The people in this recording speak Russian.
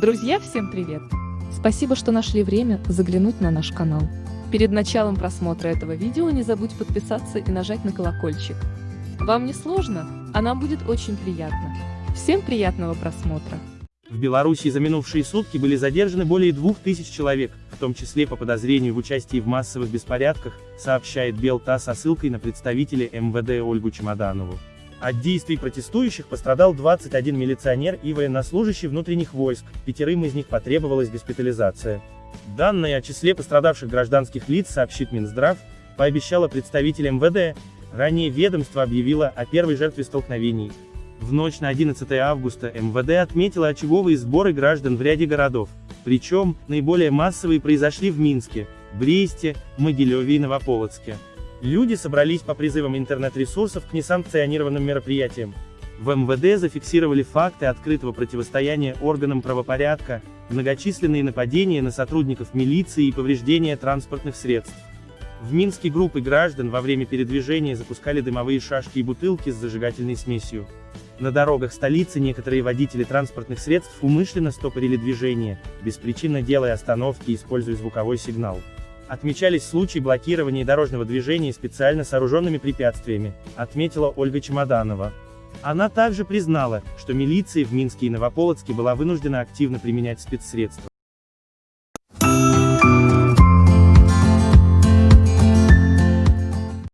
Друзья, всем привет! Спасибо, что нашли время заглянуть на наш канал. Перед началом просмотра этого видео не забудь подписаться и нажать на колокольчик. Вам не сложно, а нам будет очень приятно. Всем приятного просмотра! В Беларуси за минувшие сутки были задержаны более 2000 человек, в том числе по подозрению в участии в массовых беспорядках, сообщает Белта со ссылкой на представителя МВД Ольгу Чемоданову. От действий протестующих пострадал 21 милиционер и военнослужащий внутренних войск, пятерым из них потребовалась госпитализация. Данные о числе пострадавших гражданских лиц сообщит Минздрав, пообещала представитель МВД, ранее ведомство объявило о первой жертве столкновений. В ночь на 11 августа МВД отметило очаговые сборы граждан в ряде городов, причем, наиболее массовые произошли в Минске, Бресте, Могилеве и Новополоцке. Люди собрались по призывам интернет-ресурсов к несанкционированным мероприятиям. В МВД зафиксировали факты открытого противостояния органам правопорядка, многочисленные нападения на сотрудников милиции и повреждения транспортных средств. В Минске группы граждан во время передвижения запускали дымовые шашки и бутылки с зажигательной смесью. На дорогах столицы некоторые водители транспортных средств умышленно стопорили движение, беспричинно делая остановки и используя звуковой сигнал. Отмечались случаи блокирования дорожного движения специально сооруженными препятствиями, отметила Ольга Чемоданова. Она также признала, что милиция в Минске и Новополоцке была вынуждена активно применять спецсредства.